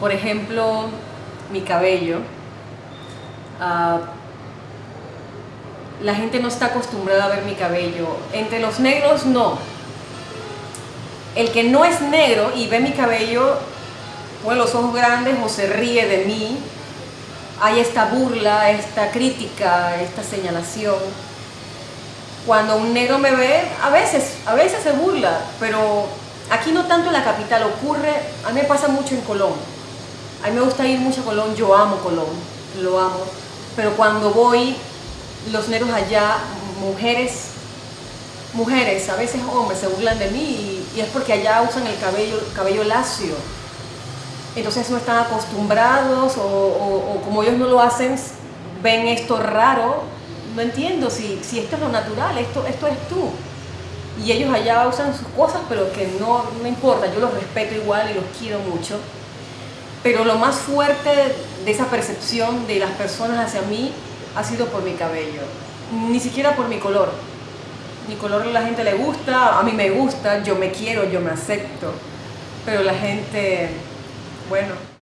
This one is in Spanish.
Por ejemplo, mi cabello. Ah, la gente no está acostumbrada a ver mi cabello. Entre los negros no. El que no es negro y ve mi cabello, pone los ojos grandes o se ríe de mí, hay esta burla, esta crítica, esta señalación. Cuando un negro me ve, a veces, a veces se burla, pero aquí no tanto en la capital, ocurre, a mí me pasa mucho en Colón. A mí me gusta ir mucho a Colón, yo amo Colón, lo amo, pero cuando voy, los negros allá, mujeres, mujeres, a veces hombres, se burlan de mí y, es porque allá usan el cabello, cabello lacio. Entonces no están acostumbrados o, como ellos no lo hacen, ven esto raro. No entiendo si, si esto es lo natural, esto, esto es tú. Y ellos allá usan sus cosas, pero que no, no importa, yo los respeto igual y los quiero mucho. Pero lo más fuerte de esa percepción de las personas hacia mí ha sido por mi cabello, ni siquiera por mi color. Mi color a la gente le gusta, a mí me gusta, yo me quiero, yo me acepto, pero la gente, bueno,